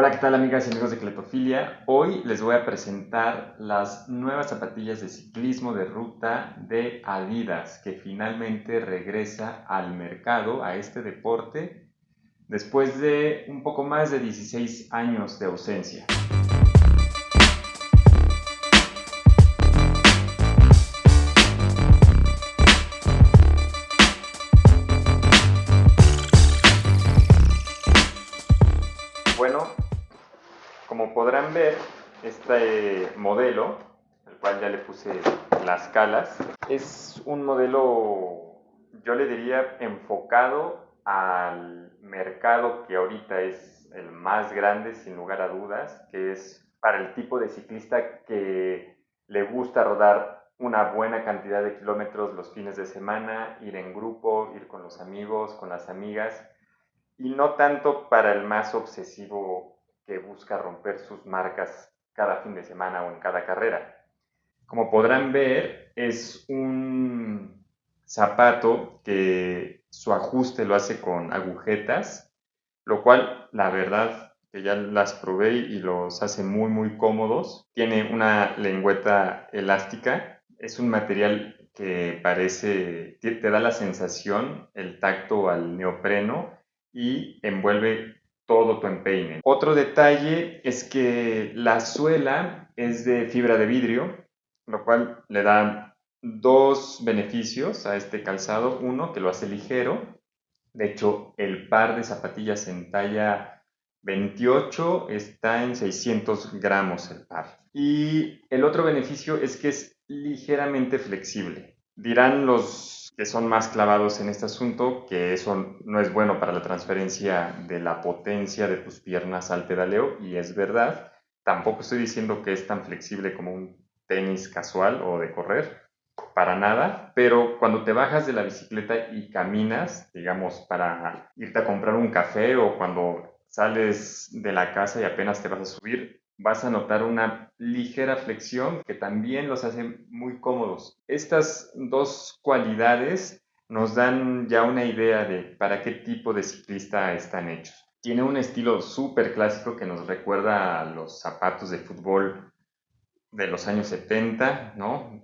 Hola, ¿qué tal amigas y amigos de Cletofilia? Hoy les voy a presentar las nuevas zapatillas de ciclismo de ruta de Adidas, que finalmente regresa al mercado, a este deporte, después de un poco más de 16 años de ausencia. Bueno, como podrán ver, este modelo, al cual ya le puse las calas, es un modelo, yo le diría, enfocado al mercado que ahorita es el más grande, sin lugar a dudas, que es para el tipo de ciclista que le gusta rodar una buena cantidad de kilómetros los fines de semana, ir en grupo, ir con los amigos, con las amigas, y no tanto para el más obsesivo busca romper sus marcas cada fin de semana o en cada carrera. Como podrán ver, es un zapato que su ajuste lo hace con agujetas, lo cual la verdad que ya las probé y los hace muy muy cómodos. Tiene una lengüeta elástica, es un material que parece, te da la sensación, el tacto al neopreno y envuelve todo tu empeine. Otro detalle es que la suela es de fibra de vidrio, lo cual le da dos beneficios a este calzado. Uno, que lo hace ligero. De hecho, el par de zapatillas en talla 28 está en 600 gramos el par. Y el otro beneficio es que es ligeramente flexible. Dirán los que son más clavados en este asunto, que eso no es bueno para la transferencia de la potencia de tus piernas al pedaleo, y es verdad. Tampoco estoy diciendo que es tan flexible como un tenis casual o de correr, para nada, pero cuando te bajas de la bicicleta y caminas, digamos, para irte a comprar un café o cuando sales de la casa y apenas te vas a subir, vas a notar una ligera flexión que también los hace muy cómodos. Estas dos cualidades nos dan ya una idea de para qué tipo de ciclista están hechos. Tiene un estilo súper clásico que nos recuerda a los zapatos de fútbol de los años 70, ¿no?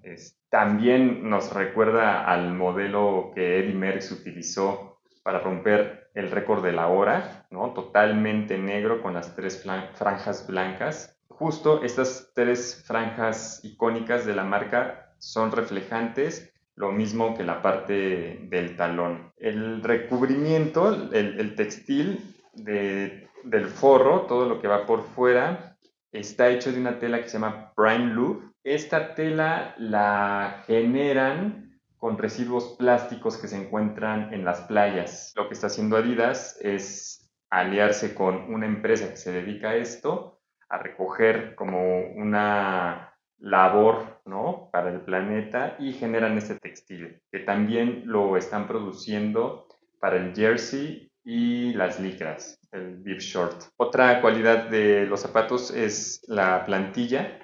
también nos recuerda al modelo que Eddie Merckx utilizó para romper el récord de la hora, ¿no? Totalmente negro con las tres franjas blancas. Justo estas tres franjas icónicas de la marca son reflejantes, lo mismo que la parte del talón. El recubrimiento, el, textil del forro, todo lo que va por fuera, está hecho de una tela que se llama Prime Loop. Esta tela la generan con residuos plásticos que se encuentran en las playas. Lo que está haciendo Adidas es aliarse con una empresa que se dedica a esto, a recoger como una labor ¿no? para el planeta y generan este textil, que también lo están produciendo para el jersey y las licras, el bib short. Otra cualidad de los zapatos es la plantilla,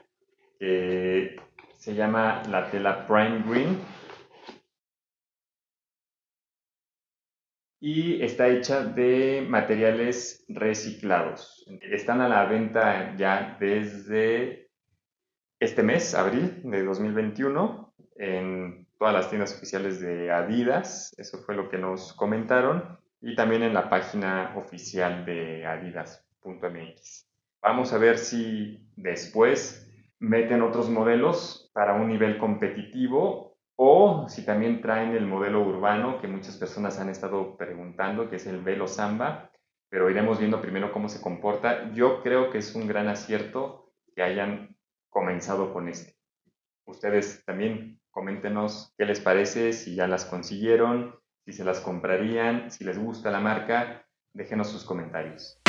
que se llama la tela Prime Green y está hecha de materiales reciclados. Están a la venta ya desde este mes, abril de 2021, en todas las tiendas oficiales de Adidas, eso fue lo que nos comentaron, y también en la página oficial de adidas.mx. Vamos a ver si después meten otros modelos para un nivel competitivo o si también traen el modelo urbano que muchas personas han estado preguntando, que es el Velo Samba, pero iremos viendo primero cómo se comporta. Yo creo que es un gran acierto que hayan comenzado con este. Ustedes también coméntenos qué les parece, si ya las consiguieron, si se las comprarían, si les gusta la marca, déjenos sus comentarios.